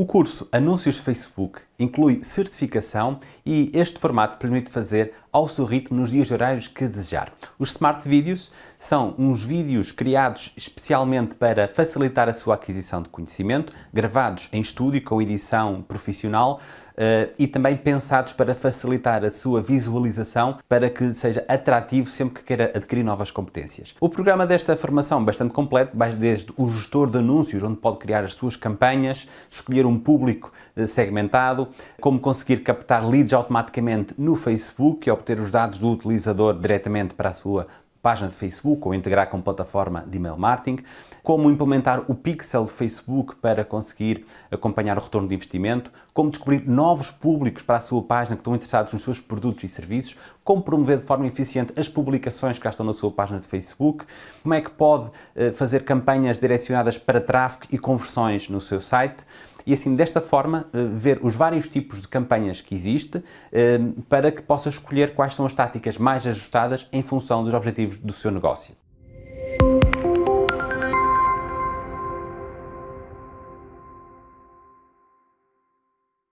O curso Anúncios Facebook inclui certificação e este formato permite fazer ao seu ritmo nos dias horários que desejar. Os Smart Videos são uns vídeos criados especialmente para facilitar a sua aquisição de conhecimento, gravados em estúdio com edição profissional uh, e também pensados para facilitar a sua visualização para que seja atrativo sempre que queira adquirir novas competências. O programa desta formação é bastante completo, vai desde o gestor de anúncios, onde pode criar as suas campanhas, escolher um público eh, segmentado, como conseguir captar leads automaticamente no Facebook e obter os dados do utilizador diretamente para a sua página de Facebook ou integrar com plataforma de email marketing, como implementar o pixel de Facebook para conseguir acompanhar o retorno de investimento, como descobrir novos públicos para a sua página que estão interessados nos seus produtos e serviços, como promover de forma eficiente as publicações que já estão na sua página de Facebook, como é que pode eh, fazer campanhas direcionadas para tráfego e conversões no seu site, e assim, desta forma, eh, ver os vários tipos de campanhas que existe eh, para que possa escolher quais são as táticas mais ajustadas em função dos objetivos do seu negócio.